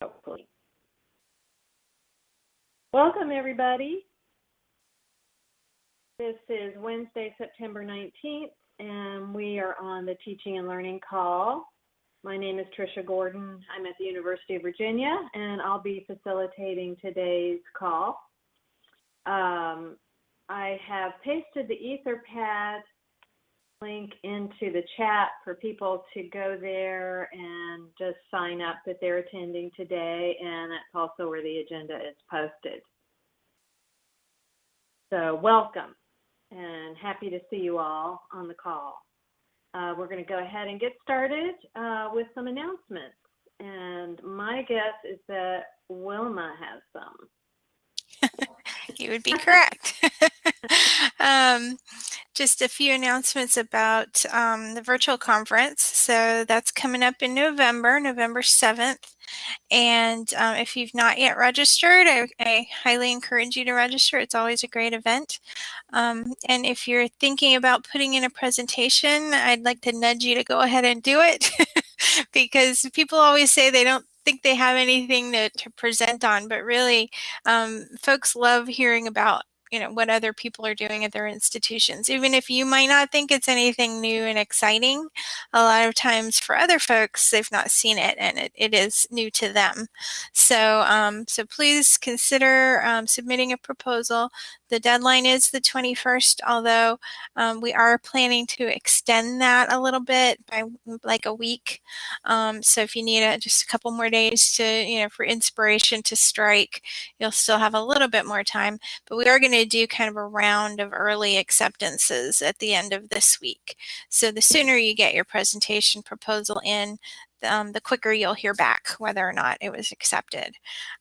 hopefully. Welcome, everybody. This is Wednesday, September 19th, and we are on the Teaching and Learning call. My name is Tricia Gordon. I'm at the University of Virginia, and I'll be facilitating today's call. Um, I have pasted the Etherpad link into the chat for people to go there and just sign up that they're attending today, and that's also where the agenda is posted. So welcome, and happy to see you all on the call. Uh, we're going to go ahead and get started uh, with some announcements, and my guess is that Wilma has some. you would be correct. um, just a few announcements about um, the virtual conference. So that's coming up in November, November 7th. And um, if you've not yet registered, I, I, highly encourage you to register. It's always a great event. Um, and if you're thinking about putting in a presentation, I'd like to nudge you to go ahead and do it because people always say they don't think they have anything to, to present on, but really um, folks love hearing about you know what other people are doing at their institutions even if you might not think it's anything new and exciting a lot of times for other folks they've not seen it and it, it is new to them. So um, so please consider um, submitting a proposal. The deadline is the 21st although um, we are planning to extend that a little bit by like a week. Um, so if you need a, just a couple more days to you know for inspiration to strike you'll still have a little bit more time but we are going to to do kind of a round of early acceptances at the end of this week. So the sooner you get your presentation proposal in, um, the quicker you'll hear back whether or not it was accepted.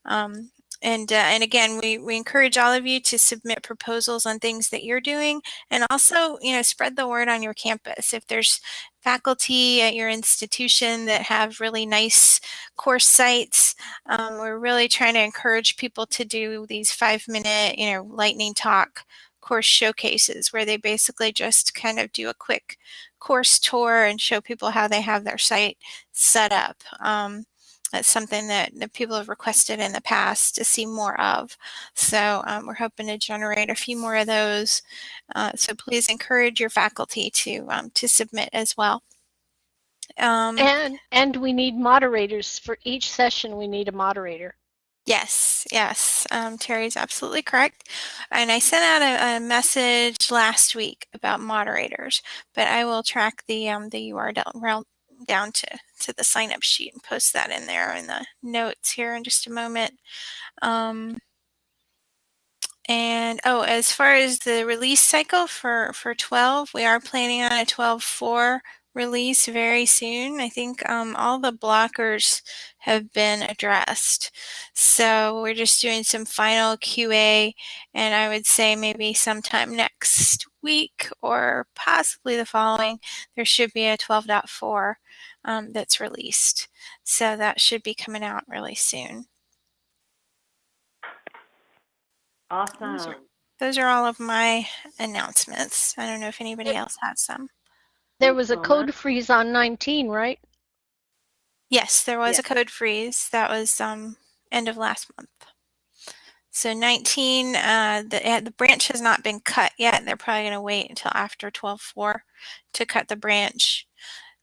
Um, and, uh, and again, we, we encourage all of you to submit proposals on things that you're doing and also, you know, spread the word on your campus. If there's faculty at your institution that have really nice course sites, um, we're really trying to encourage people to do these five minute, you know, lightning talk course showcases where they basically just kind of do a quick course tour and show people how they have their site set up. Um, that's something that, that people have requested in the past to see more of. So um, we're hoping to generate a few more of those. Uh, so please encourage your faculty to um, to submit as well. Um, and and we need moderators for each session. We need a moderator. Yes, yes, um, Terry's absolutely correct. And I sent out a, a, message last week about moderators, but I will track the um, the URL down to, to the sign up sheet and post that in there in the notes here in just a moment. Um, and oh, as far as the release cycle for, for 12, we are planning on a 12.4 release very soon. I think um, all the blockers have been addressed. So we're just doing some final QA and I would say maybe sometime next week or possibly the following, there should be a 12.4 um, that's released. So that should be coming out really soon. Awesome. Those are, those are all of my announcements. I don't know if anybody else has some. There was a code freeze on 19, right? Yes, there was a code freeze. That was um, end of last month. So 19, uh, the, the branch has not been cut yet. They're probably going to wait until after 12.4 to cut the branch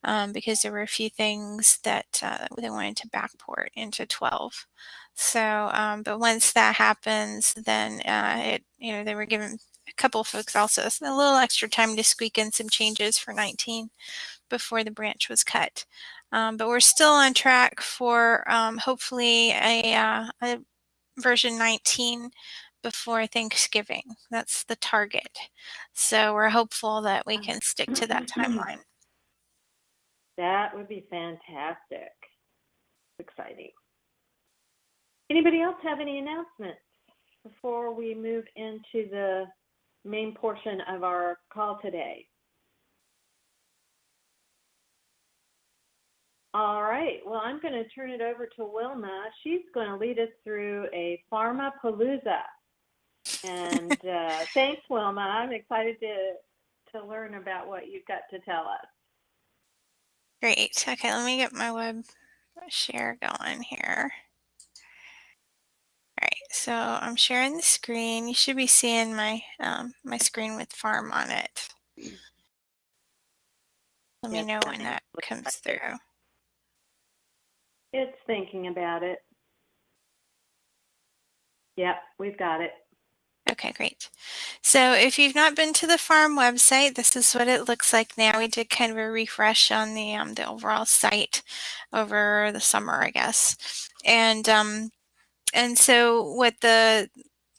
um, because there were a few things that uh, they wanted to backport into 12. So, um, but once that happens, then uh, it, you know, they were given a couple of folks also a little extra time to squeak in some changes for 19 before the branch was cut. Um, but we're still on track for um, hopefully a, uh, a version 19 before Thanksgiving. That's the target. So we're hopeful that we can stick to that timeline. That would be fantastic. Exciting. Anybody else have any announcements before we move into the main portion of our call today? All right, well, I'm going to turn it over to Wilma. She's going to lead us through a Pharma Palooza. And uh, thanks, Wilma. I'm excited to, to learn about what you've got to tell us. Great. Okay, let me get my web share going here. All right, so I'm sharing the screen. You should be seeing my um, my screen with farm on it. Let me know when that comes through. It's thinking about it. Yep, we've got it. Okay, great. So if you've not been to the farm website, this is what it looks like now. We did kind of a refresh on the um, the overall site over the summer, I guess. And um, and so what the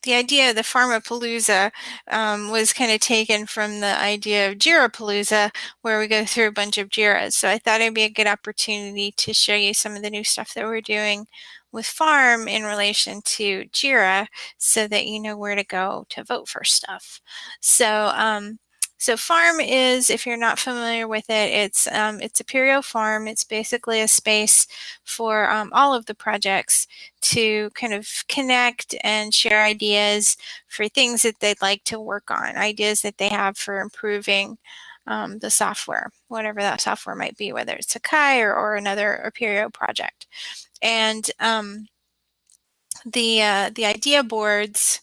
the idea of the Farmapalooza um, was kind of taken from the idea of Jirapalooza, where we go through a bunch of Jiras. So I thought it'd be a good opportunity to show you some of the new stuff that we're doing with Farm in relation to Jira so that you know where to go to vote for stuff. So um, so farm is, if you're not familiar with it, it's um, it's Apereo Farm. It's basically a space for um, all of the projects to kind of connect and share ideas for things that they'd like to work on, ideas that they have for improving um, the software, whatever that software might be, whether it's Sakai or, or another Apereo project. And um, the uh, the idea boards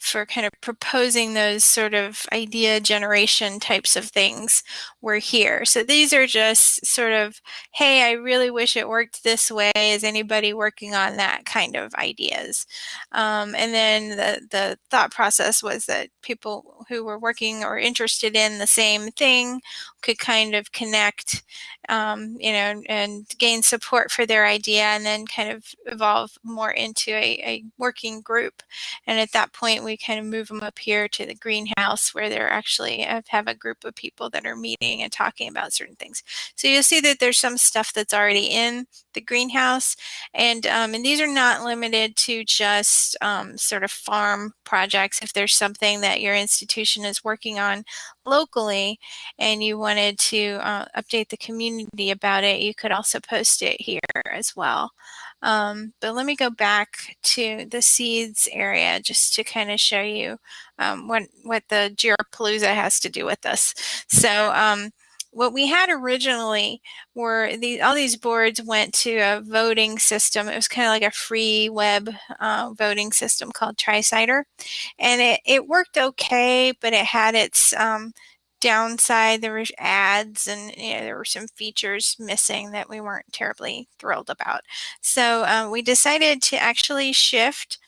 for kind of proposing those sort of idea generation types of things were here. So these are just sort of, hey, I really wish it worked this way. Is anybody working on that kind of ideas? Um, and then the, the thought process was that people who were working or interested in the same thing could kind of connect, um, you know, and gain support for their idea and then kind of evolve more into a, a working group. And at that point, we kind of move them up here to the greenhouse where they're actually uh, have a group of people that are meeting and talking about certain things. So you'll see that there's some stuff that's already in the greenhouse. And, um, and these are not limited to just um, sort of farm projects. If there's something that your institution is working on locally and you wanted to uh, update the community about it, you could also post it here as well. Um, but let me go back to the seeds area just to kind of show you um, what, what the Jirapalooza has to do with this. So um, what we had originally were the, all these boards went to a voting system. It was kind of like a free web uh, voting system called TriCider. And it, it worked okay, but it had its um, downside. There were ads and you know, there were some features missing that we weren't terribly thrilled about. So um, we decided to actually shift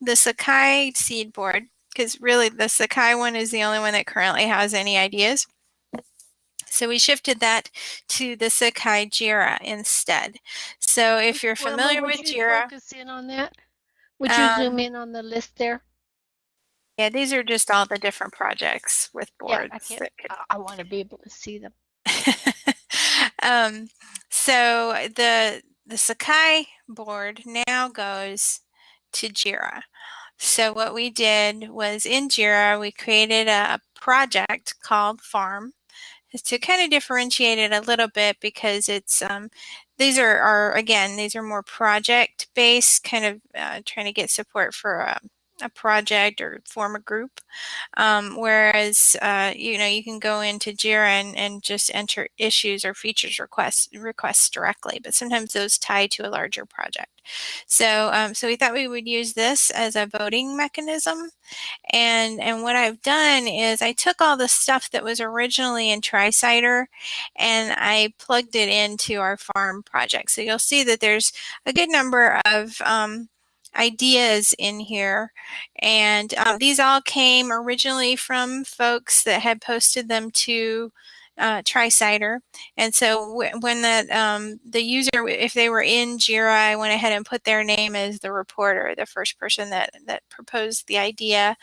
the Sakai seed board because really the Sakai one is the only one that currently has any ideas. So we shifted that to the Sakai Jira instead. So if you're familiar well, with you Jira, focus in on that. Would you um, zoom in on the list there? Yeah, these are just all the different projects with boards. Yeah, I, could... I want to be able to see them. um, so the the Sakai board now goes to Jira. So what we did was in Jira, we created a project called Farm to kind of differentiate it a little bit because it's um, these are, are again these are more project based kind of uh, trying to get support for a, a project or form a group. Um, whereas uh, you know you can go into Jira and, and just enter issues or features requests requests directly but sometimes those tie to a larger project. So um, so we thought we would use this as a voting mechanism. And, and what I've done is I took all the stuff that was originally in TriCider and I plugged it into our farm project. So you'll see that there's a good number of um, ideas in here. And um, these all came originally from folks that had posted them to uh, TriCider. And so when that um, the user, if they were in Jira, I went ahead and put their name as the reporter, the first person that, that proposed the idea.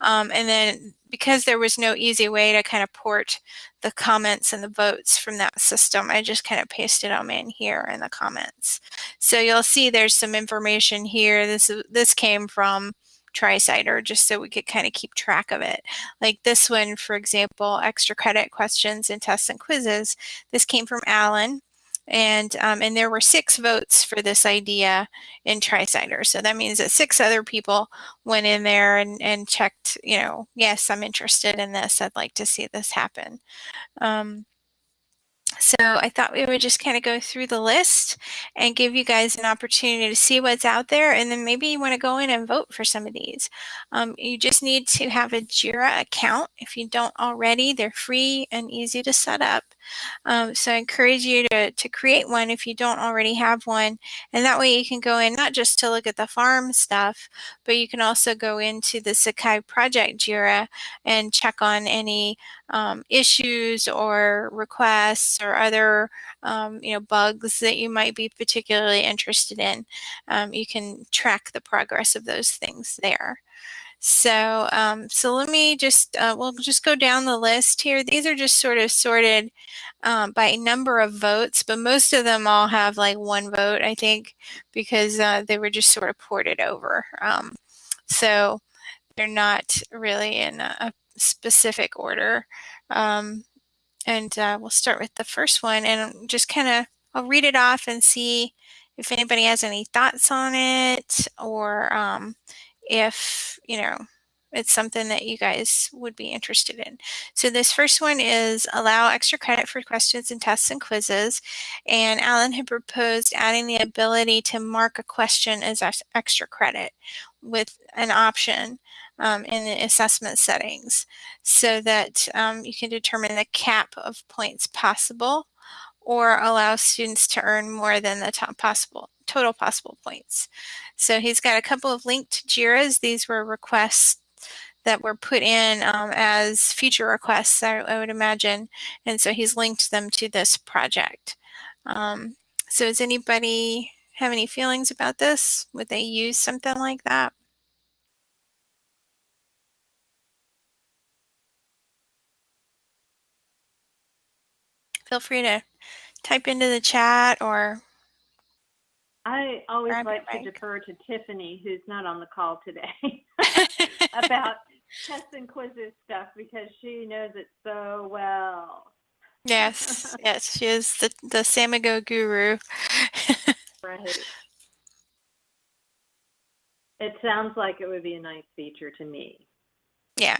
Um, and then because there was no easy way to kind of port the comments and the votes from that system, I just kind of pasted them in here in the comments. So you'll see there's some information here. This, this came from TriCider just so we could kind of keep track of it. Like this one, for example, extra credit questions and tests and quizzes. This came from Alan. And, um, and there were six votes for this idea in TriCider. So that means that six other people went in there and, and checked, you know, yes, I'm interested in this. I'd like to see this happen. Um, So I thought we would just kind of go through the list and give you guys an opportunity to see what's out there and then maybe you want to go in and vote for some of these. Um, you just need to have a JIRA account. If you don't already, they're free and easy to set up. Um, so I encourage you to, to create one if you don't already have one. And that way you can go in not just to look at the farm stuff, but you can also go into the Sakai project JIRA and check on any um, issues or requests or other um, you know bugs that you might be particularly interested in. Um, you can track the progress of those things there. So, um, so let me just, uh, we'll just go down the list here. These are just sort of sorted um, by number of votes, but most of them all have like one vote, I think, because uh, they were just sort of ported over. Um, so they're not really in a, specific order. Um, and uh, we'll start with the first one and just kind of, I'll read it off and see if anybody has any thoughts on it or um, if, you know, it's something that you guys would be interested in. So this first one is allow extra credit for questions and tests and quizzes. And Alan had proposed adding the ability to mark a question as extra credit with an option um, in the assessment settings so that um, you can determine the cap of points possible or allow students to earn more than the top possible total possible points. So he's got a couple of linked JIRAs. These were requests that were put in um, as feature requests, I, I, would imagine. And so he's linked them to this project. Um, so does anybody have any feelings about this? Would they use something like that? Feel free to type into the chat or I always like to defer to Tiffany, who's not on the call today, about tests and quizzes stuff because she knows it so well. Yes, yes, she is the the Samigo guru. right. It sounds like it would be a nice feature to me. Yeah.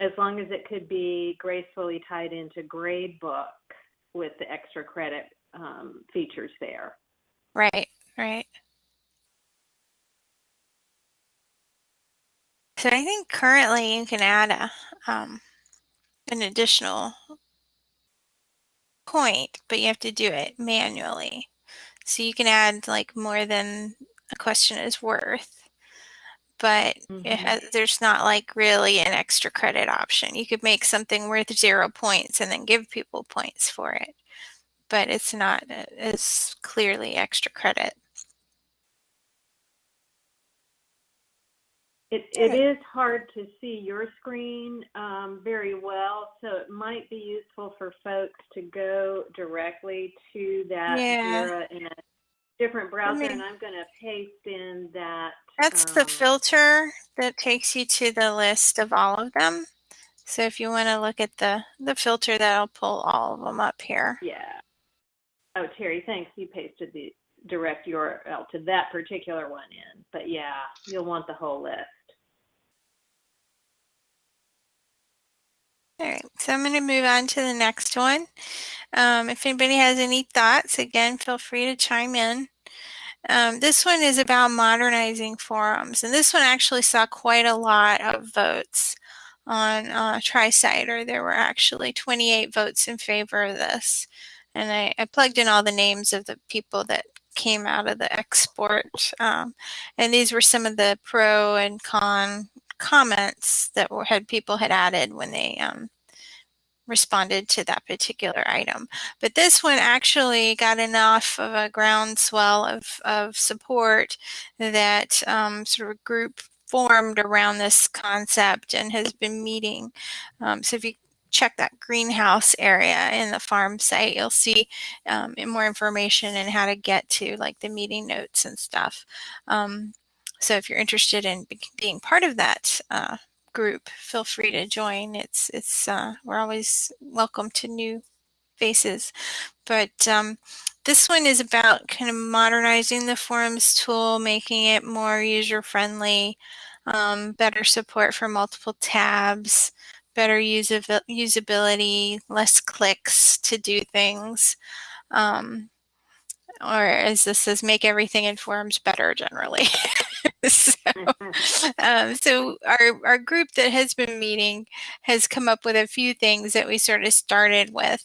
As long as it could be gracefully tied into gradebook with the extra credit um, features there. Right, right. So I think currently you can add a um, an additional point, but you have to do it manually. So you can add like more than a question is worth, but mm -hmm. has, there's not like really an extra credit option. You could make something worth zero points and then give people points for it, but it's not as clearly extra credit. It, it is hard to see your screen um, very well, so it might be useful for folks to go directly to that yeah. in a different browser, and I'm going to paste in that. That's um, the filter that takes you to the list of all of them. So if you want to look at the, the filter, that'll pull all of them up here. Yeah. Oh, Terry, thanks. You pasted the direct URL to that particular one in. But yeah, you'll want the whole list. All right, so I'm going to move on to the next one. Um, if anybody has any thoughts, again, feel free to chime in. Um, this one is about modernizing forums, and this one actually saw quite a lot of votes on uh, TriCider. There were actually 28 votes in favor of this, and I, I plugged in all the names of the people that came out of the export, um, and these were some of the pro and con comments that were, had people had added when they um, responded to that particular item. But this one actually got enough of a groundswell of, of support that um, sort of a group formed around this concept and has been meeting. Um, so if you check that greenhouse area in the farm site, you'll see um, more information and how to get to like the meeting notes and stuff. Um, so if you're interested in being part of that uh, group, feel free to join. It's it's uh, we're always welcome to new faces. But um, this one is about kind of modernizing the forums tool, making it more user friendly, um, better support for multiple tabs, better usabil- usability, less clicks to do things. Um, or as this says, make everything in better generally. so, um, so our, our group that has been meeting has come up with a few things that we sort of started with.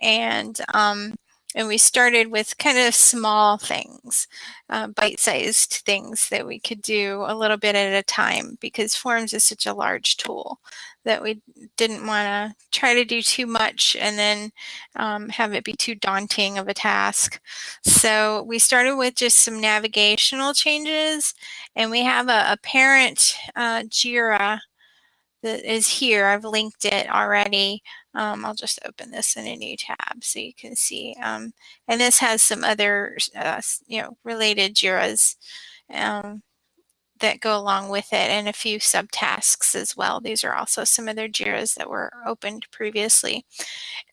And um, and we started with kind of small things, uh, bite-sized things that we could do a little bit at a time because Forums is such a large tool that we didn't want to try to do too much and then um, have it be too daunting of a task. So we started with just some navigational changes and we have a, a parent uh, JIRA that is here. I've linked it already. Um, I'll just open this in a new tab so you can see. Um, and this has some other, uh, you know, related JIRAs um, that go along with it and a few subtasks as well. These are also some of other JIRAs that were opened previously.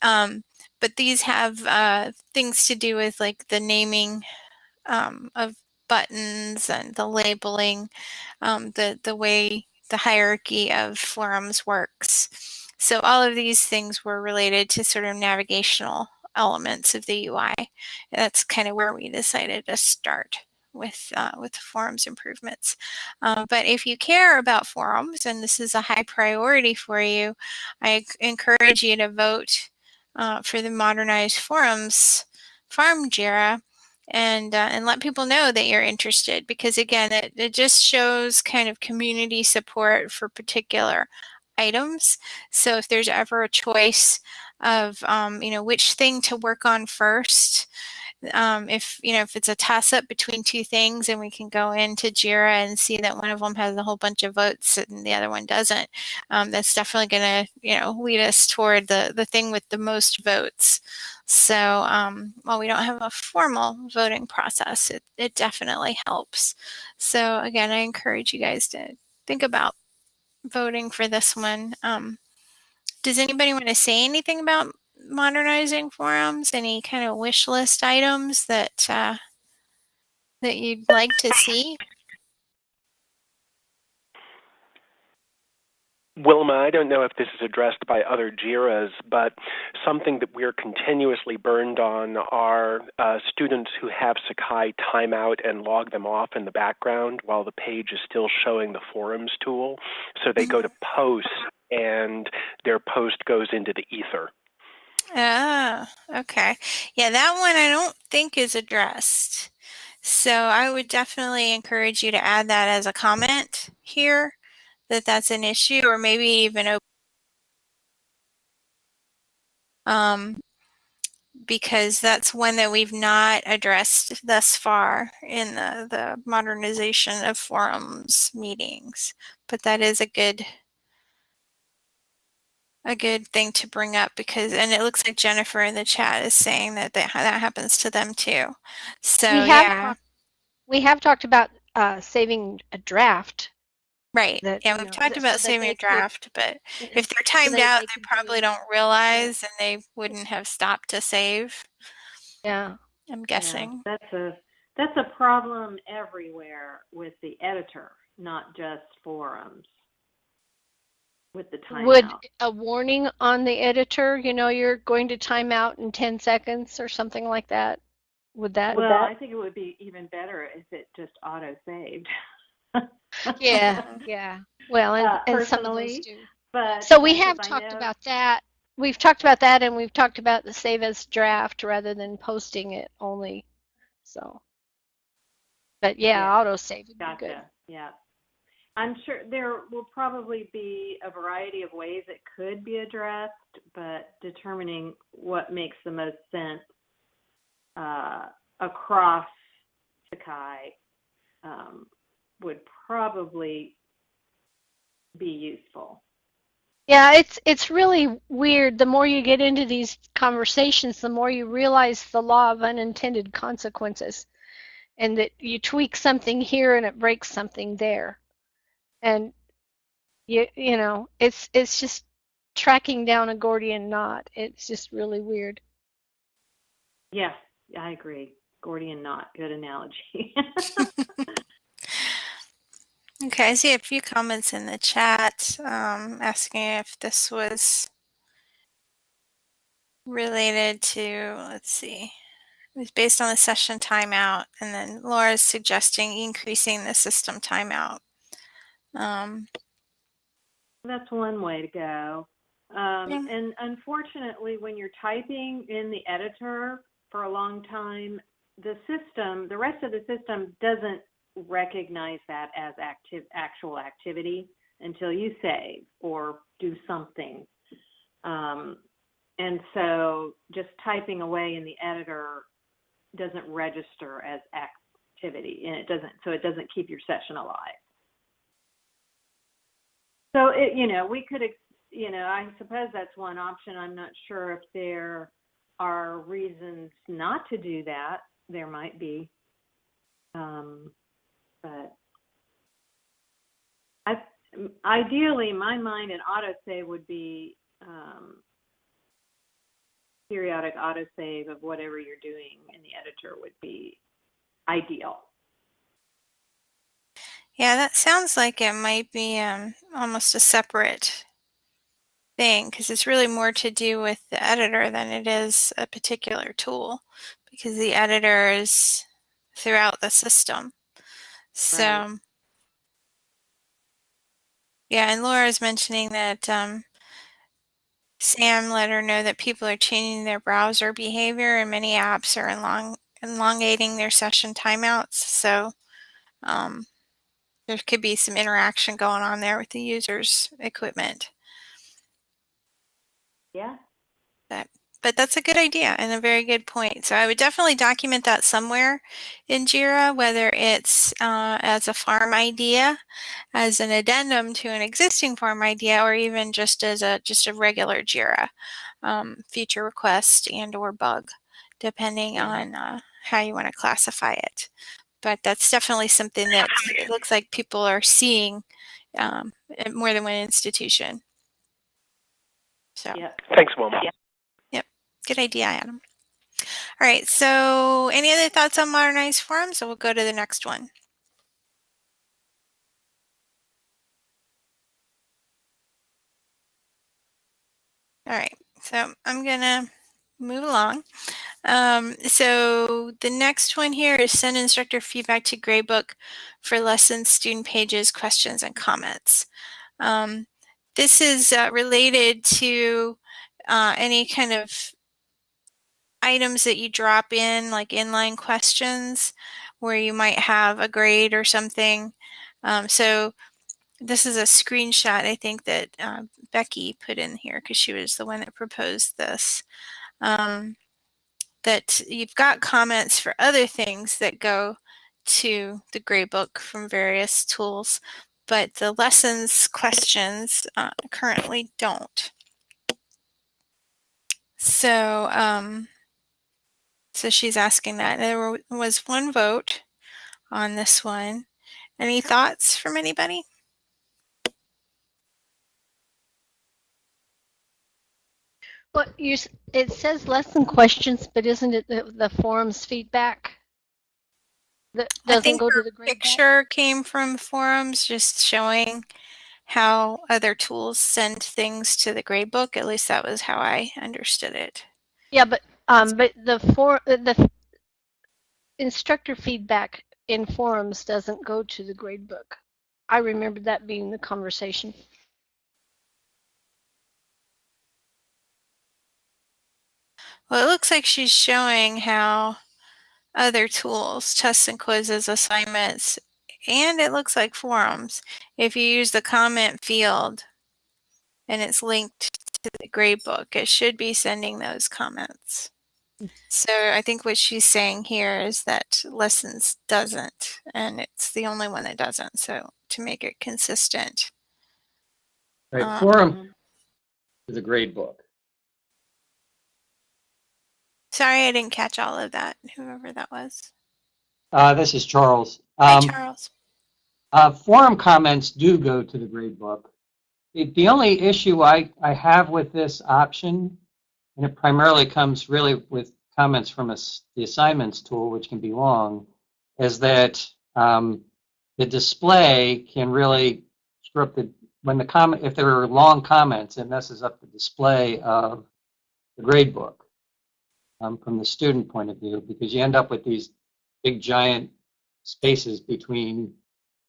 Um, but these have uh, things to do with like the naming um, of buttons and the labeling, um, the, the way the hierarchy of forums works. So all of these things were related to sort of navigational elements of the UI. And That's kind of where we decided to start with uh, with forums improvements. Um, but if you care about forums and this is a high priority for you, I encourage you to vote uh, for the modernized forums farm JIRA and uh, and let people know that you're interested because again it, it just shows kind of community support for particular items so if there's ever a choice of um, you know which thing to work on first um, if you know if it's a toss up between two things and we can go into jira and see that one of them has a whole bunch of votes and the other one doesn't um, that's definitely going to you know lead us toward the the thing with the most votes. So um, while we don't have a formal voting process it, it definitely helps. So again i encourage you guys to think about voting for this one. Um, does anybody want to say anything about modernizing forums? Any kind of wish list items that uh, that you'd like to see? Wilma, I don't know if this is addressed by other JIRAs, but something that we're continuously burned on are uh, students who have Sakai timeout and log them off in the background while the page is still showing the forums tool. So they go to mm-hmm. post and their post goes into the ether. Ah, okay. Yeah, that one I don't think is addressed. So I would definitely encourage you to add that as a comment here, that that's an issue, or maybe even open. Um, because that's one that we've not addressed thus far in the, the modernization of forums meetings. But that is a good a good thing to bring up because and it looks like Jennifer in the chat is saying that that, that happens to them too. So we have yeah. We have talked about uh, saving a draft. Right. That, yeah, we've know, talked about so saving a draft, but if they're timed so they, out, they, they probably do, not realize and they wouldn't have stopped to save. Yeah. I'm guessing. Yeah, that's a that's a problem everywhere with the editor, not just forums with the timeout. Would a warning on the editor, you know, you're going to time out in 10 seconds or something like that? Would that? Well, that... I think it would be even better if it just auto saved. yeah, yeah. Well, and, uh, and some of those do. But so we have talked about that. We've talked about that, and we've talked about the save as draft rather than posting it only. So, but yeah, yeah. auto save would gotcha. be good. Yeah. I'm sure there will probably be a variety of ways it could be addressed, but determining what makes the most sense uh, across Sakai um, would probably be useful. Yeah, it's it's really weird. The more you get into these conversations, the more you realize the law of unintended consequences, and that you tweak something here and it breaks something there and you you know it's it's just tracking down a Gordian knot. It's just really weird. Yeah, I agree. Gordian knot, good analogy. okay, Okay, I see a few comments in the chat um, asking if this was related to, let's see, it was based on the session timeout, and then Laura's suggesting increasing the system timeout. Um, That's one way to go. Um, Yeah. And unfortunately, when you're typing in the editor for a long time, the system, the rest of the system doesn't recognize that as active, actual activity until you save or do something. Um, and so just typing away in the editor doesn't register as activity and it doesn't, so it doesn't keep your session alive. So it, you know, we could, you know, I suppose that's one option. I'm not sure if there are reasons not to do that. There might be. Um, but I, ideally, my mind, an autosave would be um, periodic autosave of whatever you're doing in the editor would be ideal. Yeah, that sounds like it might be um, almost a separate thing because it's really more to do with the editor than it is a particular tool because the editor is throughout the system. So, Right. yeah, and Laura Laura's mentioning that um, Sam let her know that people are changing their browser behavior and many apps are elong- elongating their session timeouts. So, um, there could be some interaction going on there with the user's equipment. Yeah. But but that's a good idea and a very good point. So I would definitely document that somewhere in JIRA, whether it's uh, as a farm idea, as an addendum to an existing farm idea, or even just as a just a regular JIRA um, feature request and or bug, depending on uh, how you want to classify it. But that's definitely something that it looks like people are seeing um, at more than one institution. So. Yeah. Thanks, Wilma. Yep, good idea, Adam. All right, so any other thoughts on modernized forums? So we'll go to the next one. All right, so I'm gonna move along. Um, so the next one here is send instructor feedback to gradebook for lessons, student pages, questions, and comments. Um, this is uh, related to uh, any kind of items that you drop in, like inline questions, where you might have a grade or something. Um, so this is a screenshot, I think, that uh, Becky put in here because she was the one that proposed this. Um, that you've got comments for other things that go to the gradebook from various tools, but the lessons questions uh, currently don't. So, um, so she's asking that. There was one vote on this one. Any thoughts from anybody? Well, you, it says lesson questions, but isn't it the, the forum's feedback? That doesn't go to the grade book? Picture came from forums just showing how other tools send things to the gradebook. At least that was how I understood it. Yeah, but, um, but the for, the instructor feedback in forums doesn't go to the grade book. I remember that being the conversation. Well, it looks like she's showing how other tools, tests and quizzes, assignments, and it looks like forums. If you use the comment field and it's linked to the gradebook, it should be sending those comments. So I think what she's saying here is that lessons doesn't, and it's the only one that doesn't. So to make it consistent. Right, Uh, forum is a grade book. Sorry, I didn't catch all of that, whoever that was. Uh, this is Charles. Hi, Um, Charles. uh, forum comments do go to the grade book. It, the only issue I, I have with this option, and it primarily comes really with comments from us, the assignments tool, which can be long, is that um, the display can really screw up the, when the comment, if there are long comments, it messes up the display of the grade book um, from the student point of view, because you end up with these big giant spaces between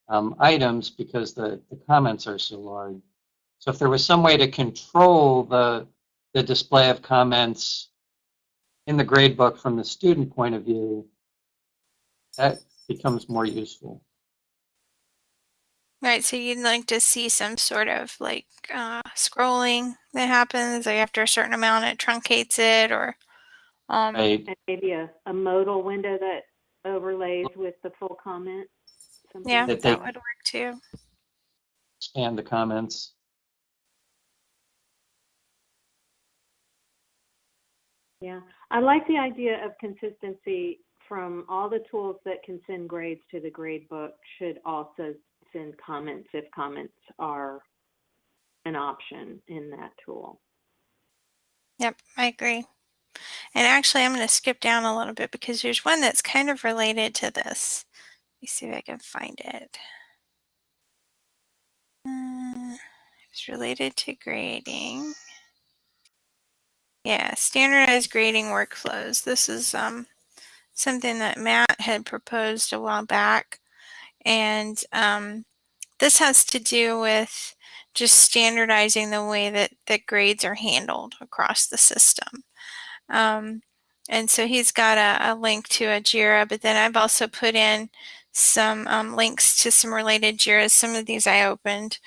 um, items because the, the comments are so large. So if there was some way to control the, the display of comments in the gradebook from the student point of view, that becomes more useful. Right, so you'd like to see some sort of like uh, scrolling that happens, like after a certain amount, it truncates it, or um, Right? And maybe a, a modal window that overlays with the full comment. something yeah, like That that would work too. Expand the comments. Yeah, I like the idea of consistency from all the tools that can send grades to the grade book should also send comments if comments are an option in that tool. Yep, I agree. And actually, I'm going to skip down a little bit because there's one that's kind of related to this. Let me see if I can find it. Uh, it's related to grading. Yeah, standardized grading workflows. This is um, something that Matt had proposed a while back. And um, this has to do with just standardizing the way that, that grades are handled across the system. Um, and so he's got a, a, link to a JIRA, but then I've also put in some um, links to some related JIRAs. Some of these I opened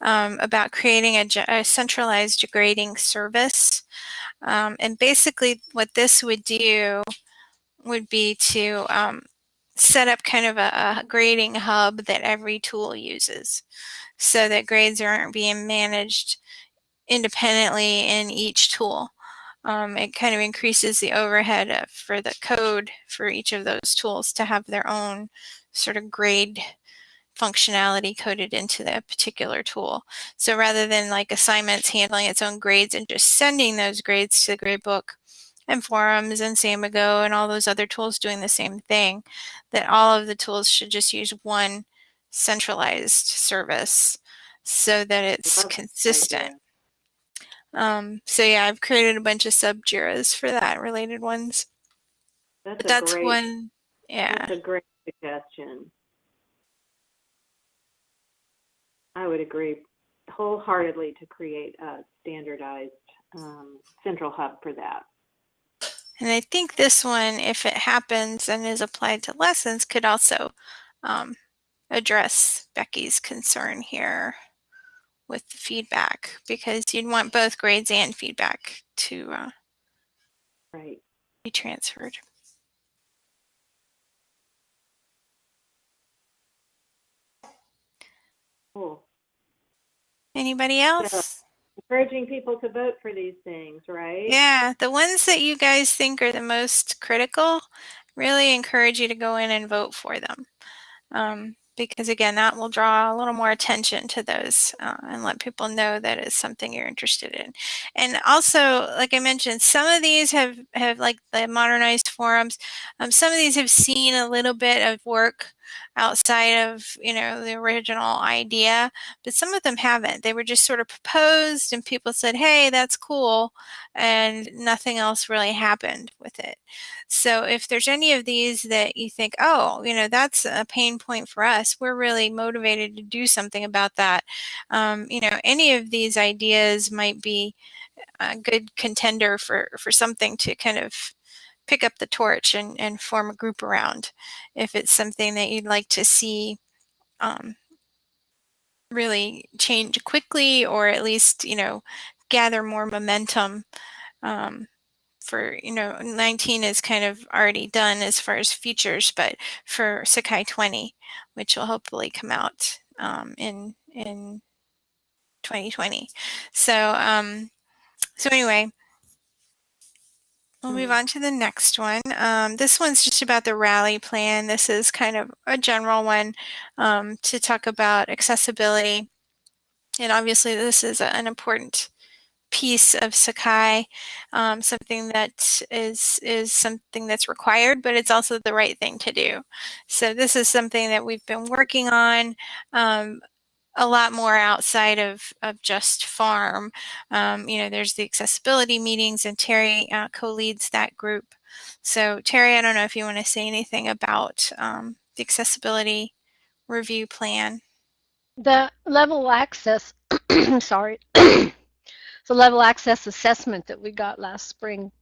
um, about creating a, a, centralized grading service. Um, and basically what this would do would be to um, set up kind of a, a grading hub that every tool uses so that grades aren't being managed independently in each tool. Um, it kind of increases the overhead of, for the code for each of those tools to have their own sort of grade functionality coded into that particular tool. So rather than like assignments handling its own grades and just sending those grades to the gradebook and forums and Samigo and all those other tools doing the same thing, that all of the tools should just use one centralized service so that it's consistent. Um, so yeah, I've created a bunch of sub JIRAs for that related ones. That's, But a that's great, one, yeah. That's a great suggestion. I would agree wholeheartedly to create a standardized um, central hub for that. And I think this one, if it happens and is applied to lessons, could also um, address Becky's concern here with the feedback because you'd want both grades and feedback to uh, Right. be transferred. Cool. Anybody else? Encouraging people to vote for these things, right? Yeah, the ones that you guys think are the most critical, really encourage you to go in and vote for them. Um, because again, that will draw a little more attention to those uh, and let people know that it's something you're interested in. And also, like I mentioned, some of these have, have like the modernized forums, um, some of these have seen a little bit of work outside of, you know, the original idea, but some of them haven't. They were just sort of proposed and people said, hey, that's cool, and nothing else really happened with it. So if there's any of these that you think, oh, you know, that's a pain point for us, we're really motivated to do something about that. Um, you know, any of these ideas might be a good contender for, for something to kind of pick up the torch and, and form a group around if it's something that you'd like to see um, really change quickly or at least, you know, gather more momentum um, for, you know, 19 is kind of already done as far as features, but for Sakai 20, which will hopefully come out um, in, in 2020. So, um, so anyway, we'll move on to the next one. Um, this one's just about the rally plan. This is kind of a general one um, to talk about accessibility. And obviously this is an important piece of Sakai, um, something that is is something that's required, but it's also the right thing to do. So this is something that we've been working on um, a lot more outside of, of just farm. Um, you know, there's the accessibility meetings and Terry uh, co-leads that group. So Terry, I don't know if you want to say anything about um, the accessibility review plan. The level access, sorry, the level access assessment that we got last spring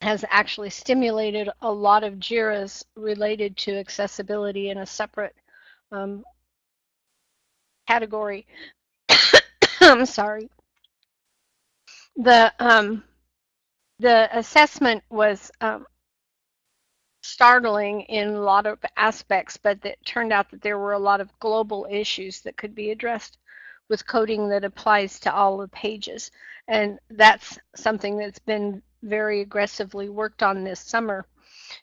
has actually stimulated a lot of JIRAs related to accessibility in a separate um, category. I'm sorry. The um, the assessment was um, startling in a lot of aspects, but it turned out that there were a lot of global issues that could be addressed with coding that applies to all the pages. And that's something that's been very aggressively worked on this summer.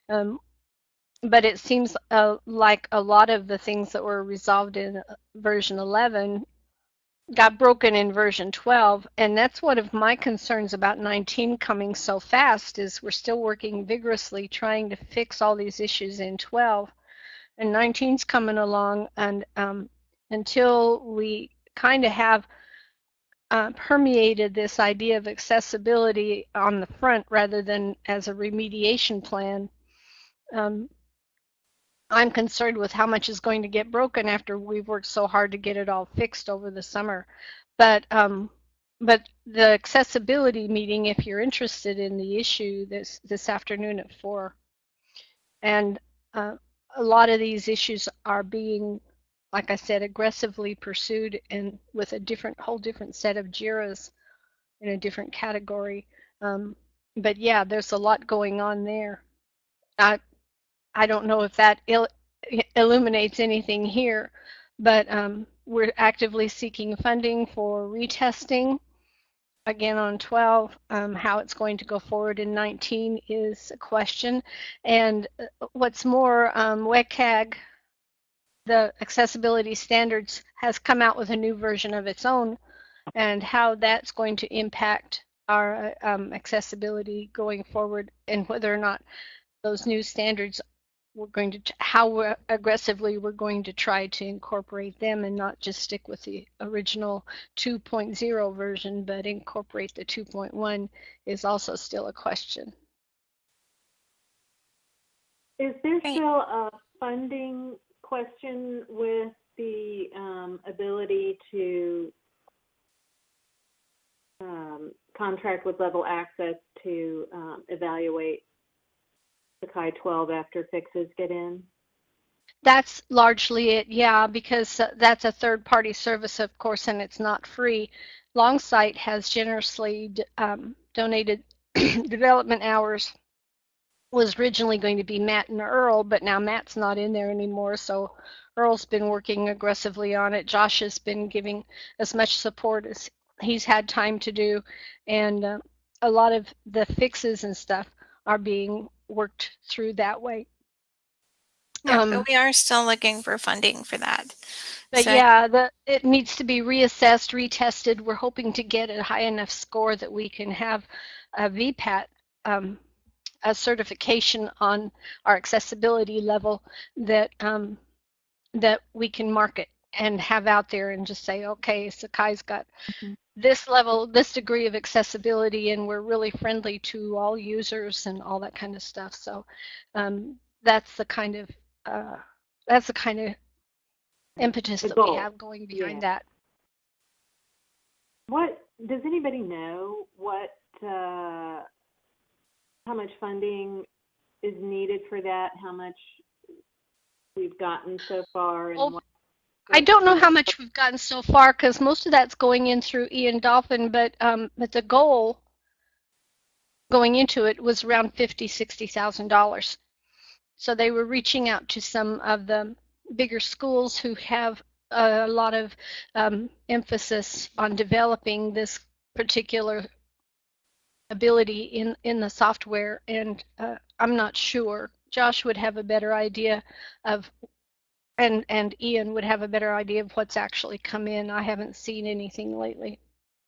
Um, but it seems uh, like a lot of the things that were resolved in uh, version 11 got broken in version 12 and that's one of my concerns about 19 coming so fast is we're still working vigorously trying to fix all these issues in 12 and 19's coming along and um, until we kind of have uh, permeated this idea of accessibility on the front rather than as a remediation plan um, I'm concerned with how much is going to get broken after we've worked so hard to get it all fixed over the summer. But um, but the accessibility meeting, if you're interested in the issue this this afternoon at four, and uh, a lot of these issues are being, like I said, aggressively pursued and with a different whole different set of JIRAs in a different category. Um, but yeah, there's a lot going on there. Uh, I don't know if that il- illuminates anything here, but um, we're actively seeking funding for retesting. Again, on 12, um, how it's going to go forward in 19 is a question. And uh, what's more, um, WCAG, the accessibility standards, has come out with a new version of its own, and how that's going to impact our uh, um, accessibility going forward, and whether or not those new standards we're going to how aggressively we're going to try to incorporate them and not just stick with the original 2.0 version but incorporate the 2.1 is also still a question. Is there still a funding question with the um, ability to um, contract with level access to um, evaluate Sakai 12 after fixes get in? That's largely it, yeah, because uh, that's a third party service, of course, and it's not free. Longsight has generously um, donated development hours. Was originally going to be Matt and Earl, but now Matt's not in there anymore, so Earl's been working aggressively on it. Josh has been giving as much support as he's had time to do, and uh, a lot of the fixes and stuff are being worked through that way. Yeah, um, but we are still looking for funding for that. But so, yeah, the, it needs to be reassessed, retested. We're hoping to get a high enough score that we can have a VPAT, um, a certification on our accessibility level that um, that we can market and have out there and just say, okay, Sakai's got mm-hmm this level, this degree of accessibility, and we're really friendly to all users and all that kind of stuff. So um, that's the kind of uh, that's the kind of impetus that we have going behind yeah. that. What does anybody know? What uh, how much funding is needed for that? How much we've gotten so far, and well, what I don't know how much we've gotten so far because most of that's going in through Ian Dolphin, but um, but the goal going into it was around fifty, sixty thousand dollars. So they were reaching out to some of the bigger schools who have a lot of um, emphasis on developing this particular ability in in the software, and uh, I'm not sure. Josh would have a better idea of and and Ian would have a better idea of what's actually come in. I haven't seen anything lately.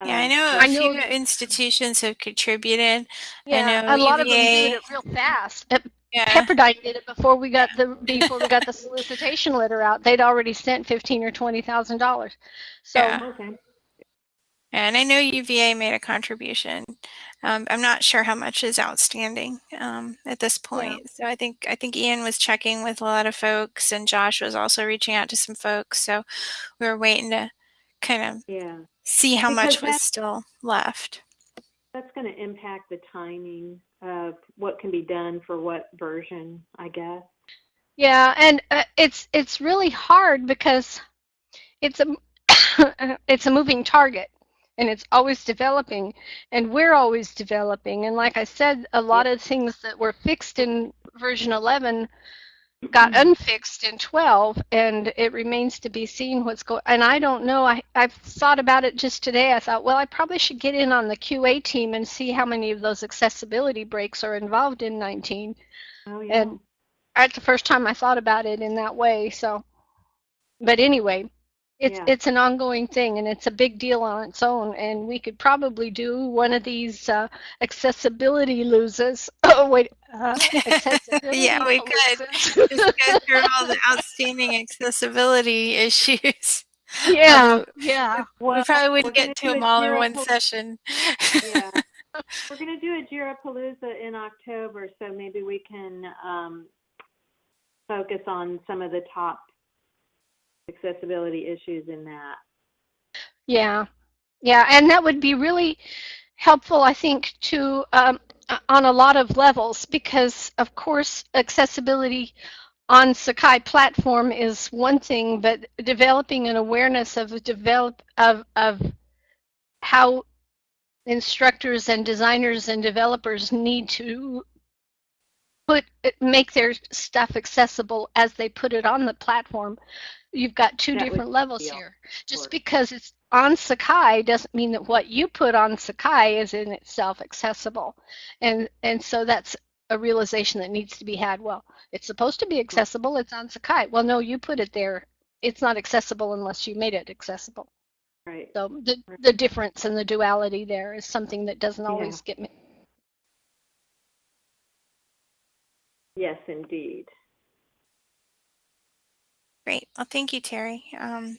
Yeah, I Uh, know I a few know- institutions have contributed. Yeah, know a lot of them UVA did it real fast. Yeah. Pepperdine did it before we got the before we got the solicitation letter out. They'd already sent fifteen or twenty thousand dollars. So Yeah. Okay. And I know UVA made a contribution. Um, I'm not sure how much is outstanding um, at this point. So I think I think Ian was checking with a lot of folks, and Josh was also reaching out to some folks. So we were waiting to kind of Yeah. see how much was still left. That's going to impact the timing of what can be done for what version, I guess. Yeah, and uh, it's it's really hard because it's a it's a moving target and it's always developing and we're always developing and like I said a lot of things that were fixed in version 11 got mm-hmm. unfixed in 12 and it remains to be seen what's going and I don't know I I've thought about it just today I thought well I probably should get in on the QA team and see how many of those accessibility breaks are involved in 19 Oh, yeah. and that's the first time I thought about it in that way. So, but anyway, it's Yeah. it's an ongoing thing, and it's a big deal on its own. And we could probably do one of these uh, accessibility loses. Oh wait, uh, Yeah, we could. Just go through all the outstanding accessibility issues. yeah, Um, yeah, well, we probably wouldn't get to them all in one session. yeah. We're going to do a Jira Palooza in October, so maybe we can um, focus on some of the top accessibility issues in that. yeah, yeah, and that would be really helpful, I think, to um, uh, on a lot of levels because, of course, accessibility on Sakai platform is one thing, but developing an awareness of develop of of how instructors and designers and developers need to put make their stuff accessible as they put it on the platform. You've got two That different levels here. Just because it's on Sakai doesn't mean that what you put on Sakai is in itself accessible. And and so that's a realization that needs to be had. Well, it's supposed to be accessible, it's on Sakai. Well, no, you put it there. It's not accessible unless you made it accessible. Right. So the the difference and the duality there is something that doesn't always get Yes, indeed. Great. Well, thank you, Terry. Um,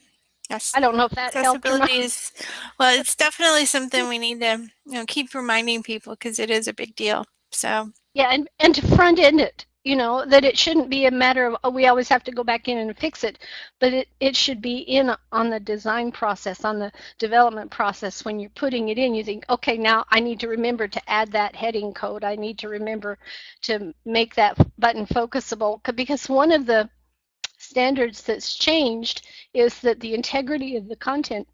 yes. I don't know if that helped accessibility is well it's definitely something we need to you know keep reminding people because it is a big deal so Yeah, and, and to front end it, you know, that it shouldn't be a matter of, oh, we always have to go back in and fix it, but it, it should be in on the design process, on the development process. When you're putting it in, you think, okay, now I need to remember to add that heading code. I need to remember to make that button focusable. Because one of the standards that's changed is that the integrity of the content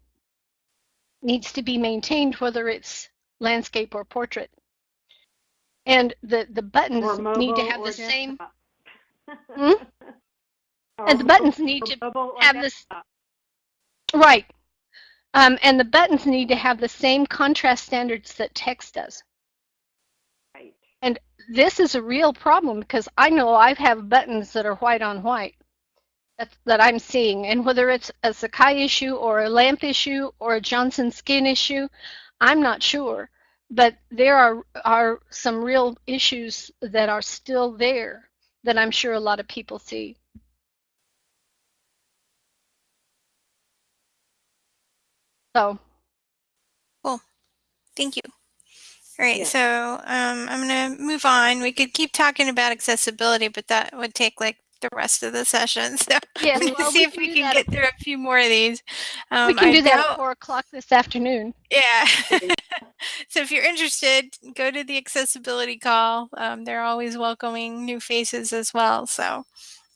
needs to be maintained, whether it's landscape or portrait. And the, the buttons need to have the same. Hmm? And the buttons need to have this, right. Um, and the buttons need to have the same contrast standards that text does. Right. And this is a real problem because I know I have buttons that are white on white that I'm seeing. And whether it's a Sakai issue or a lamp issue or a Johnson skin issue, I'm not sure. But there are, are some real issues that are still there that I'm sure a lot of people see. So, Cool. thank you all right Yeah. so um, i'm going to move on we could keep talking about accessibility but that would take like the rest of the session so yes, let's well, see we if we can that get through a few more of these um, we can I do that doubt- at four o'clock this afternoon. Yeah. so if you're interested, go to the accessibility call. Um, they're always welcoming new faces as well. So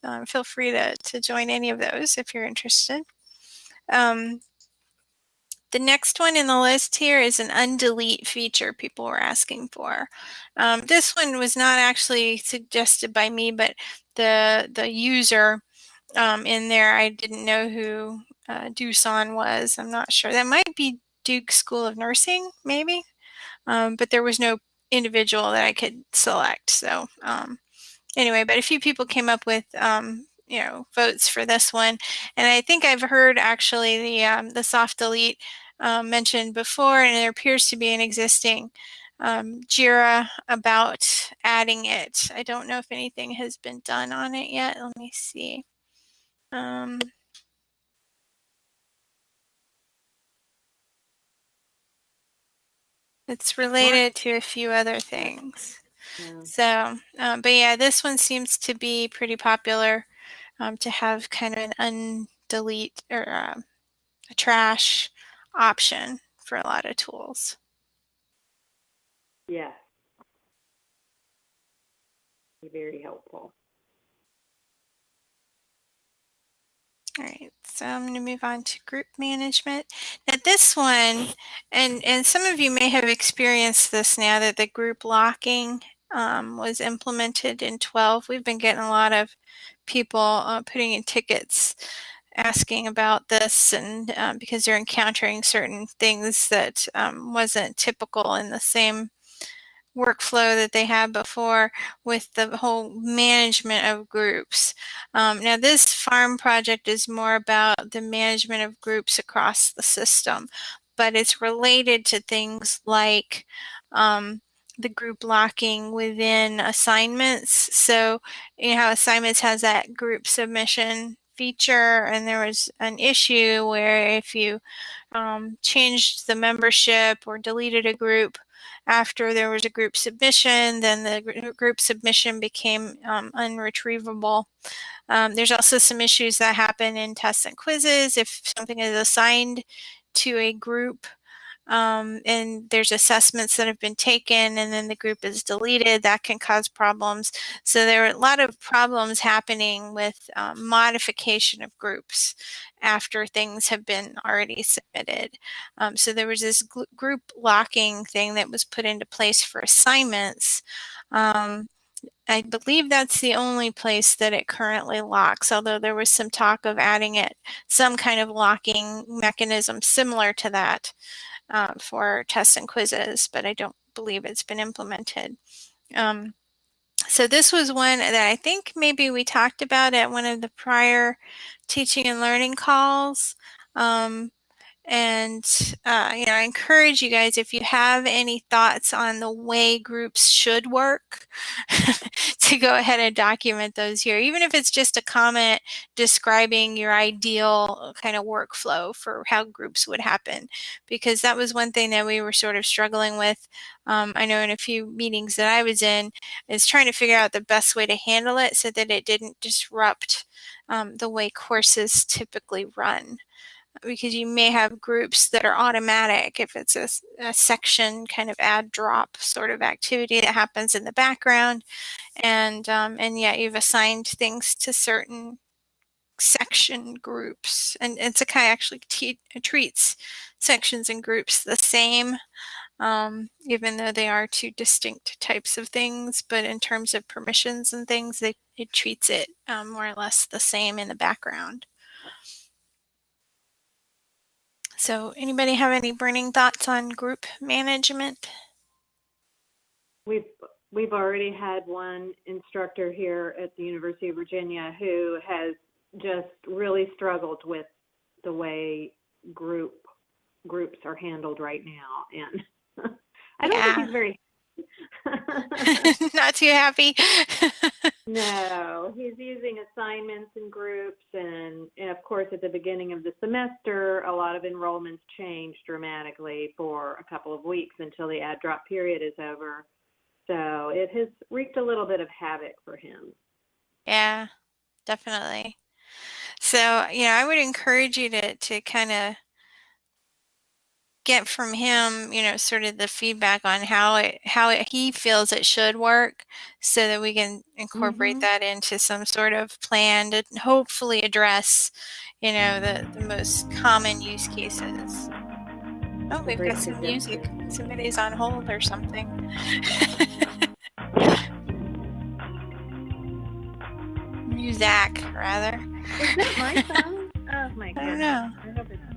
um, feel free to, to join any of those if you're interested. Um, the next one in the list here is an undelete feature people were asking for. Um, this one was not actually suggested by me, but the the user um, in there, I didn't know who uh, Dusan was. I'm not sure. That might be Duke School of Nursing, maybe. Um, but there was no individual that I could select. So um, anyway, but a few people came up with um, you know votes for this one, and I think I've heard actually the um, the soft delete um, mentioned before, and there appears to be an existing um, JIRA about adding it. I don't know if anything has been done on it yet. Let me see. Um, it's related to a few other things. Yeah. So, um, but yeah, this one seems to be pretty popular um, to have kind of an undelete or uh, a trash option for a lot of tools. Yes. Very helpful. All right, so I'm going to move on to group management. Now this one, and, and some of you may have experienced this now that the group locking um, was implemented in 12. We've been getting a lot of people uh, putting in tickets asking about this and um, because they're encountering certain things that um, wasn't typical in the same workflow that they had before with the whole management of groups. Um, now this farm project is more about the management of groups across the system, but it's related to things like um, the group locking within assignments. So you know how assignments has that group submission feature and there was an issue where if you um, changed the membership or deleted a group after there was a group submission, then the group submission became um, unretrievable. Um, there's also some issues that happen in tests and quizzes. If something is assigned to a group um, and there's assessments that have been taken and then the group is deleted, that can cause problems. So there are a lot of problems happening with um, modification of groups after things have been already submitted. Um, so there was this group locking thing that was put into place for assignments. Um, I believe that's the only place that it currently locks, although there was some talk of adding it some kind of locking mechanism similar to that uh, for tests and quizzes, but I don't believe it's been implemented. Um, so this was one that I think maybe we talked about at one of the prior teaching and learning calls. Um, and uh, you know i encourage you guys if you have any thoughts on the way groups should work to go ahead and document those here even if it's just a comment describing your ideal kind of workflow for how groups would happen. Because that was one thing that we were sort of struggling with um, i know in a few meetings that i was in is trying to figure out the best way to handle it so that it didn't disrupt um, the way courses typically run because you may have groups that are automatic if it's a, a, section kind of add drop sort of activity that happens in the background. And um, and yet you've assigned things to certain section groups. And, and Sakai actually treats sections and groups the same um, even though they are two distinct types of things. But in terms of permissions and things they, it treats it um, more or less the same in the background. So anybody have any burning thoughts on group management? We've we've already had one instructor here at the University of Virginia who has just really struggled with the way group groups are handled right now and I don't yeah. think he's very Not too happy. no, he's using assignments and groups, and, and, of course, at the beginning of the semester, a lot of enrollments change dramatically for a couple of weeks until the add drop period is over. So it has wreaked a little bit of havoc for him. Yeah, definitely. So, you know, I would encourage you to to kind of get from him, you know, sort of the feedback on how it how it, he feels it should work, so that we can incorporate mm-hmm. that into some sort of plan to hopefully address, you know, the the most common use cases. Oh, we've got some music. Somebody's on hold or something. Muzak, rather. Is that my phone? Oh my god. I don't know.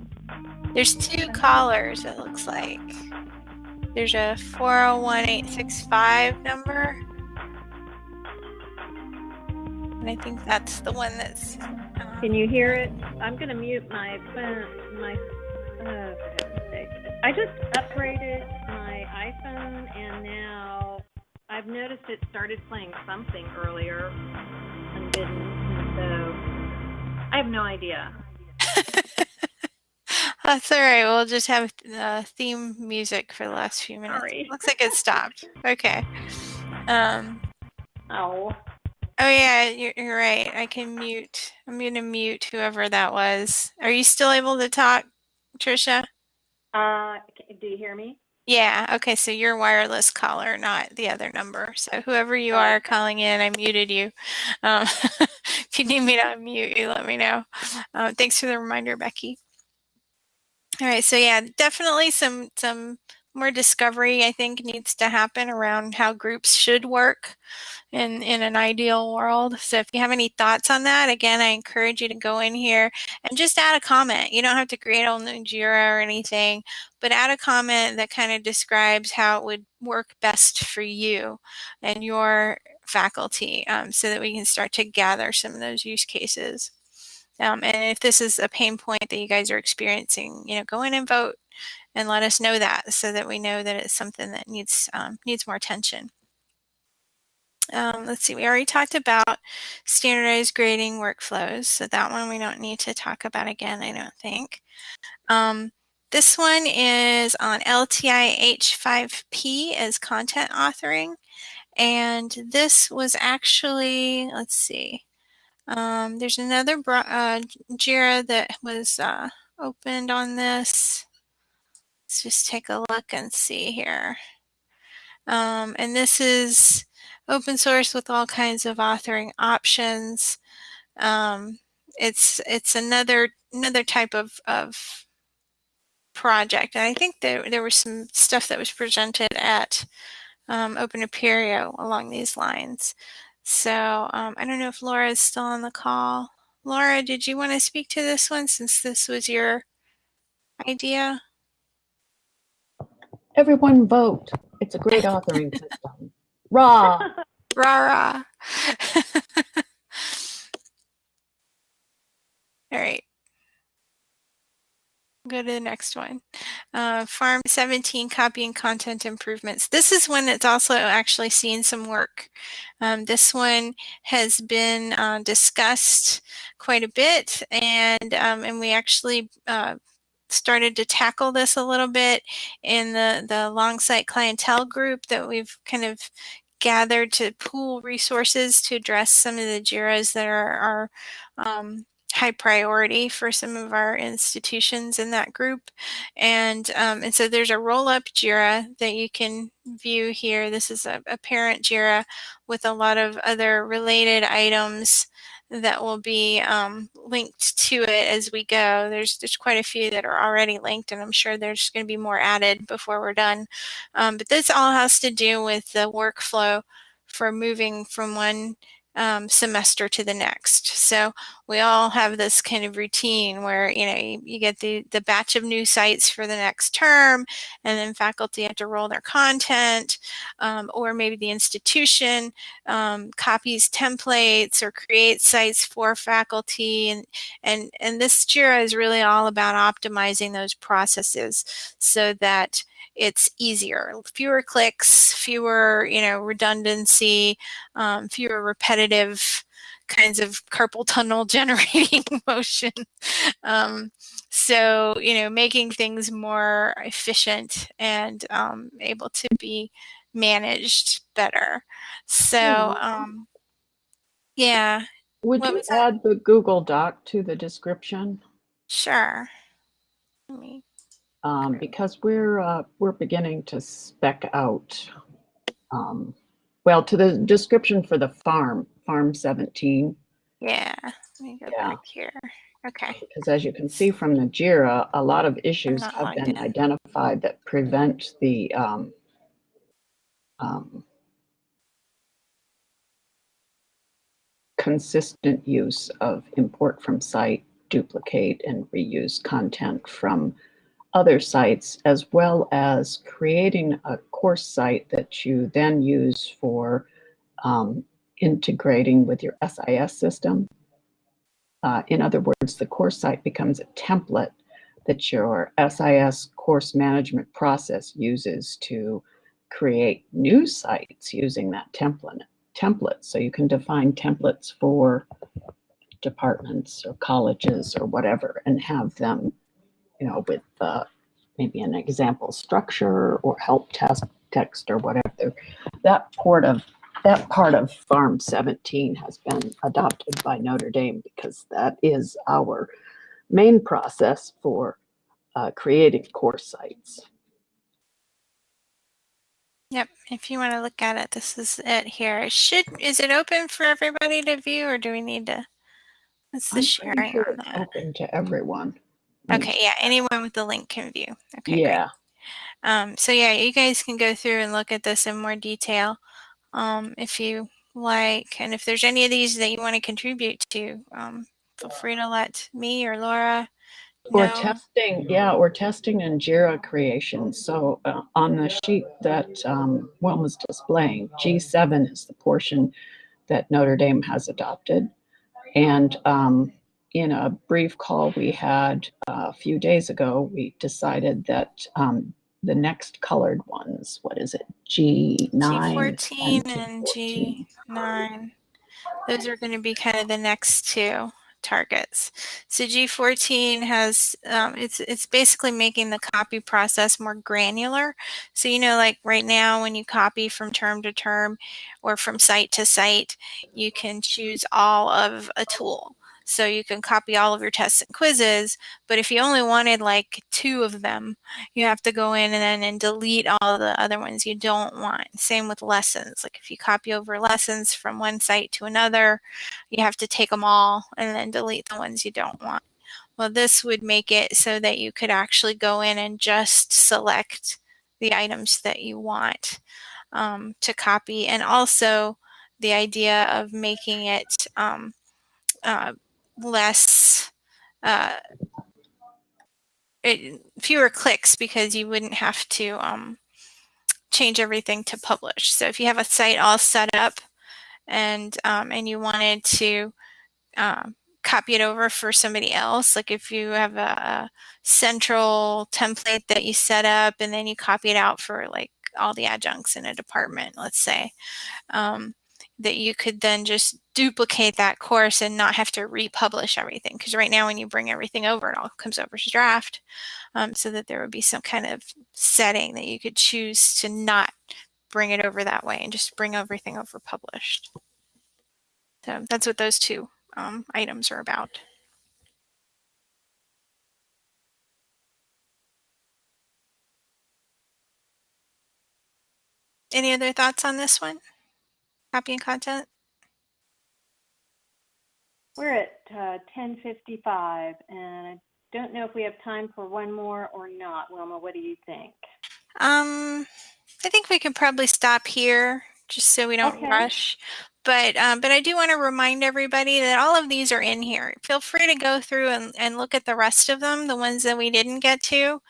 There's two callers, it looks like. There's a 401865 number. And I think that's the one that's. Um, Can you hear it? I'm going to mute my phone, my sake. I just upgraded my iPhone and now I've noticed it started playing something earlier unbidden. and So I have no idea. That's all right. We'll just have uh, theme music for the last few minutes. Sorry. Looks like it stopped. Okay. Um. Oh. Oh yeah, you're, you're right. I can mute. I'm gonna mute whoever that was. Are you still able to talk, Trisha? Uh, do you hear me? Yeah. Okay. So you're wireless caller, not the other number. So whoever you Oh, are calling in, I muted you. Um, if you need me to unmute you, let me know. Uh, thanks for the reminder, Becky. All right. So yeah, definitely some some more discovery I think needs to happen around how groups should work in in an ideal world. So if you have any thoughts on that, again, I encourage you to go in here and just add a comment. You don't have to create a new Jira or anything, but add a comment that kind of describes how it would work best for you and your faculty um, so that we can start to gather some of those use cases. Um, and if this is a pain point that you guys are experiencing, you know, go in and vote and let us know that so that we know that it's something that needs um, needs more attention. Um, let's see, we already talked about standardized grading workflows. So that one we don't need to talk about again, I don't think. Um, this one is on LTI H5P as content authoring. And this was actually, let's see, um, there's another uh, JIRA that was uh, opened on this. Let's just take a look and see here. Um, and this is open source with all kinds of authoring options. Um, it's it's another another type of, of project. And I think there, there was some stuff that was presented at um, Open along these lines. So um, I don't know if Laura is still on the call. Laura, did you want to speak to this one since this was your idea? Everyone vote. It's a great authoring system. Rah! Rah rah. All right. Go to the next one. Uh, Farm 17 copying content improvements. This is one that's also actually seen some work. Um, this one has been uh, discussed quite a bit, and um, and we actually uh, started to tackle this a little bit in the the Longsight clientele group that we've kind of gathered to pool resources to address some of the JIRAs that are, are um, high priority for some of our institutions in that group. And, um, and so there's a roll-up JIRA that you can view here. This is a, a parent JIRA with a lot of other related items that will be um, linked to it as we go. There's there's quite a few that are already linked, and I'm sure there's going to be more added before we're done. Um, but this all has to do with the workflow for moving from one um, semester to the next. So we all have this kind of routine where you know you, you, get the the batch of new sites for the next term, and then faculty have to roll their content, um, or maybe the institution um, copies templates or creates sites for faculty, and and and this Jira is really all about optimizing those processes so that it's easier fewer clicks fewer you know redundancy um, fewer repetitive kinds of carpal tunnel generating motion. Um, so you know making things more efficient and um, able to be managed better. So um, yeah. Would What you that? add the Google Doc to the description? sure. Let me Um, because we're, uh, we're beginning to spec out, um, well, to the description for the farm, Farm 17. yeah let me go Yeah. back here okay Because as you can see from the JIRA, a lot of issues have been in. identified that prevent the um, um, consistent use of import from site, duplicate, and reuse content from other sites, as well as creating a course site that you then use for um, integrating with your SIS system. Uh, in other words, the course site becomes a template that your SIS course management process uses to create new sites using that template. Template, so you can define templates for departments or colleges or whatever, and have them, you know, with uh, maybe an example structure or help test text or whatever. That part of that part of Farm 17 has been adopted by Notre Dame because that is our main process for uh, creating course sites. Yep. If you want to look at it, this is it here. It should is it open for everybody to view or do we need to what's the I'm sharing sure it's open to everyone. Me Okay, yeah, anyone with the link can view. Okay, great. Yeah, Um, so yeah, you guys can go through and look at this in more detail um, if you like. And if there's any of these that you want to contribute to, um, feel free to let me or Laura we're testing. Yeah, we're testing in Jira creation. So uh, on the sheet that um, Wilma's displaying, G7 is the portion that Notre Dame has adopted. And um, in a brief call we had uh, a few days ago, we decided that um, the next colored ones, what is it, G9 G14 and and G14. G9. Those are going to be kind of the next two targets. So G14 has, um, it's, it's basically making the copy process more granular. So, you know, like right now when you copy from term to term or from site to site, you can choose all of a tool. So you can copy all of your tests and quizzes, but if you only wanted like two of them, you have to go in and then and delete all the other ones you don't want. Same with lessons. Like if you copy over lessons from one site to another, you have to take them all and then delete the ones you don't want. Well, this would make it so that you could actually go in and just select the items that you want um, to copy. And also the idea of making it um, uh, less uh, it, fewer clicks because you wouldn't have to um, change everything to publish. So if you have a site all set up and um, and you wanted to um, copy it over for somebody else, like if you have a, a central template that you set up and then you copy it out for like all the adjuncts in a department, let's say, um, that you could then just duplicate that course and not have to republish everything. Because right now, when you bring everything over, it all comes over as draft. Um, so that there would be some kind of setting that you could choose to not bring it over that way and just bring everything over published. So that's what those two um, items are about. Any other thoughts on this one? Copying content? We're at uh, 10:55, and I don't know if we have time for one more or not. Wilma, what do you think? Um, I think we can probably stop here just so we don't Okay. rush. But um, but I do want to remind everybody that all of these are in here. Feel free to go through and, and look at the rest of them, the ones that we didn't get to,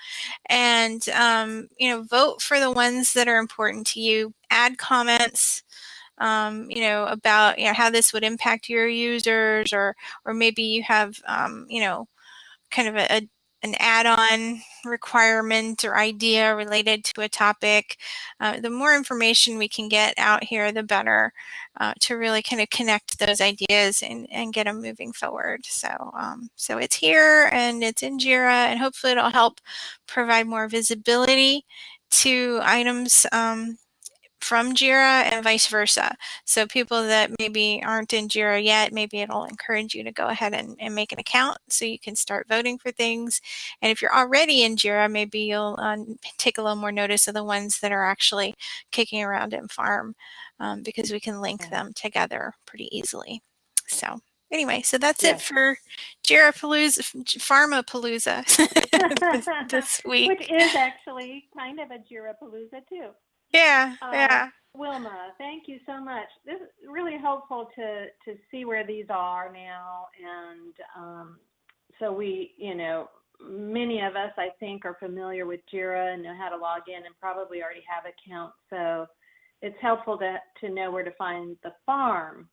and um, you know vote for the ones that are important to you. Add comments. Um, you know about you know how this would impact your users, or or maybe you have um, you know kind of a, a an add-on requirement or idea related to a topic. Uh, the more information we can get out here, the better uh, to really kind of connect those ideas and, and get them moving forward. So, um, so it's here and it's in JIRA and hopefully it'll help provide more visibility to items um, from JIRA and vice versa. So people that maybe aren't in JIRA yet, maybe it'll encourage you to go ahead and, and make an account so you can start voting for things. And if you're already in JIRA, maybe you'll uh, take a little more notice of the ones that are actually kicking around in farm um, because we can link them together pretty easily. So anyway, so that's it Yes. for JIRA Palooza, Farmapalooza this, this week. Which is actually kind of a Jirapalooza too. Yeah, Uh, yeah. Wilma, thank you so much. This is really helpful to to see where these are now, and um, so we, you know, many of us I think are familiar with Jira and know how to log in, and probably already have accounts. So it's helpful to to know where to find the farm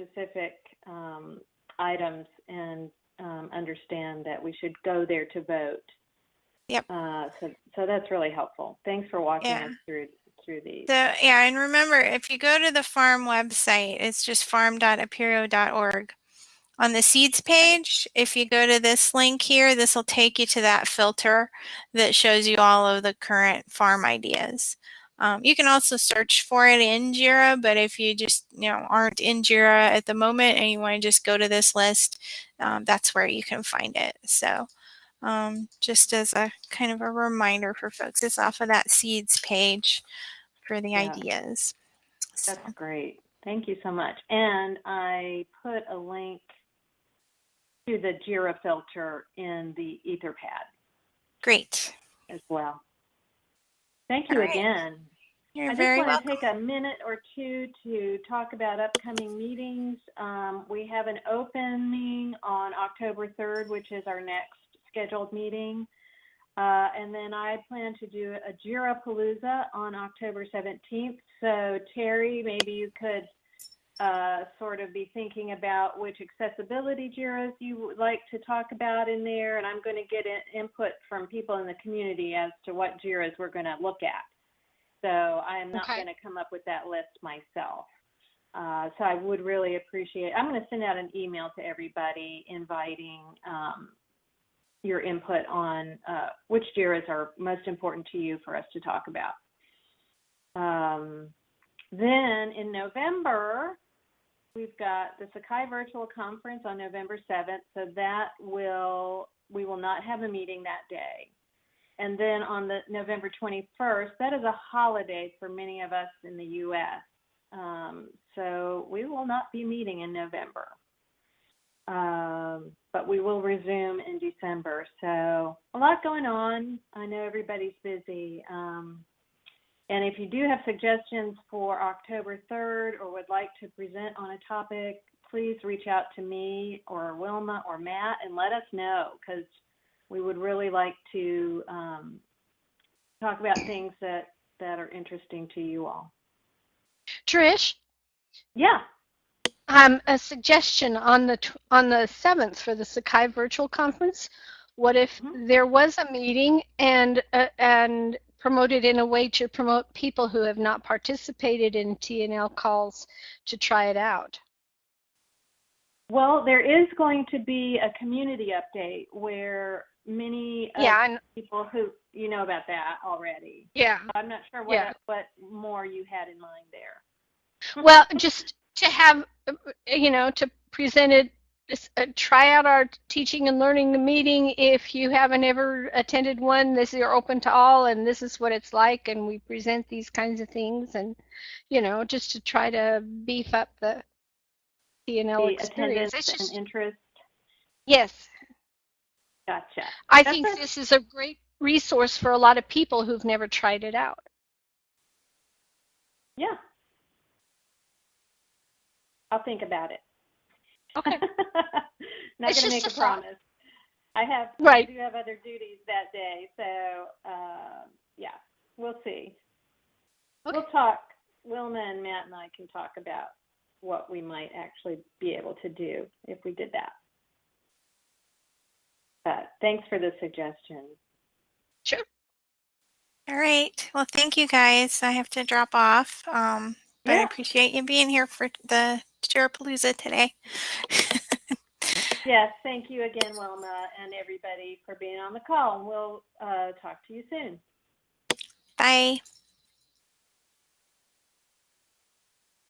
specific um, items and um, understand that we should go there to vote. Yep. Uh, so, so that's really helpful. Thanks for walking Yeah. us through through these. So yeah, and remember if you go to the farm website, it's just farm.apereo.org. On the seeds page, if you go to this link here, this will take you to that filter that shows you all of the current farm ideas. Um, you can also search for it in JIRA, but if you just you know aren't in JIRA at the moment and you want to just go to this list, um, that's where you can find it. So um, just as a kind of a reminder for folks, it's off of that seeds page for the Yeah. ideas. So, That's great. Thank you so much. And I put a link to the JIRA filter in the Etherpad great. as well. Thank you right. again. You're I just want welcome. to take a minute or two to talk about upcoming meetings. Um, we have an opening on October 3rd, which is our next scheduled meeting. Uh, and then I plan to do a Jira Palooza on October 17th. So Terry, maybe you could uh, sort of be thinking about which accessibility Jiras you would like to talk about in there. And I'm going to get in, input from people in the community as to what Jiras we're going to look at. So I am not Okay. going to come up with that list myself. Uh, so I would really appreciate. I'm going to send out an email to everybody inviting um, your input on uh, which JIRAs are most important to you for us to talk about. Um, then in November, we've got the Sakai Virtual Conference on November 7th. So that will we will not have a meeting that day. And then on the November 21st, that is a holiday for many of us in the U.S. Um, so we will not be meeting in November. Um, but we will resume in December. So a lot going on. I know everybody's busy. Um, and if you do have suggestions for October 3rd or would like to present on a topic, please reach out to me or Wilma or Matt and let us know because we would really like to um, talk about things that, that are interesting to you all. Trish, Yeah. Um, a suggestion on the on the seventh for the Sakai Virtual Conference. What if Mhm. there was a meeting and uh, and promoted in a way to promote people who have not participated in TNL calls to try it out? Well, there is going to be a community update where many of Yeah, people who you know about that already. yeah. I'm not sure what Yeah. what more you had in mind there. Well, just to have, you know, to present it, uh, try out our teaching and learning meeting. If you haven't ever attended one, this is open to all, and this is what it's like, and we present these kinds of things, and you know, just to try to beef up the TNL the experience. attendance It's just, and interest. yes, Gotcha. I That's think a- this is a great resource for a lot of people who've never tried it out. Yeah. I'll think about it. Okay. Not It's going to make a a promise. I have Right. I do have other duties that day, so uh, yeah, we'll see. Okay. We'll talk. Wilma and Matt and I can talk about what we might actually be able to do if we did that. But thanks for the suggestion. Sure. All right. Well, thank you guys. I have to drop off. Um, but I appreciate you being here for the Jirapalooza today. Yes, thank you again, Wilma, and everybody for being on the call. We'll uh, talk to you soon. Bye.